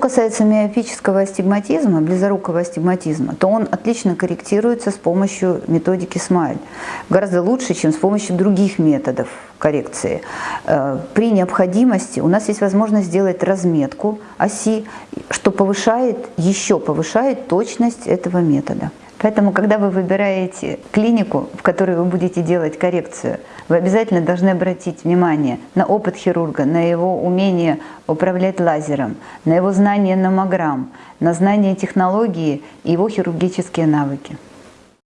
касается миопического астигматизма, близорукого астигматизма, то он отлично корректируется с помощью методики SMILE. Гораздо лучше, чем с помощью других методов коррекции. Э, при необходимости у нас есть возможность сделать разметку оси, что повышает, еще повышает точность этого метода. Поэтому, когда вы выбираете клинику, в которой вы будете делать коррекцию, вы обязательно должны обратить внимание на опыт хирурга, на его умение управлять лазером, на его знание номограмм, на знание технологии и его хирургические навыки.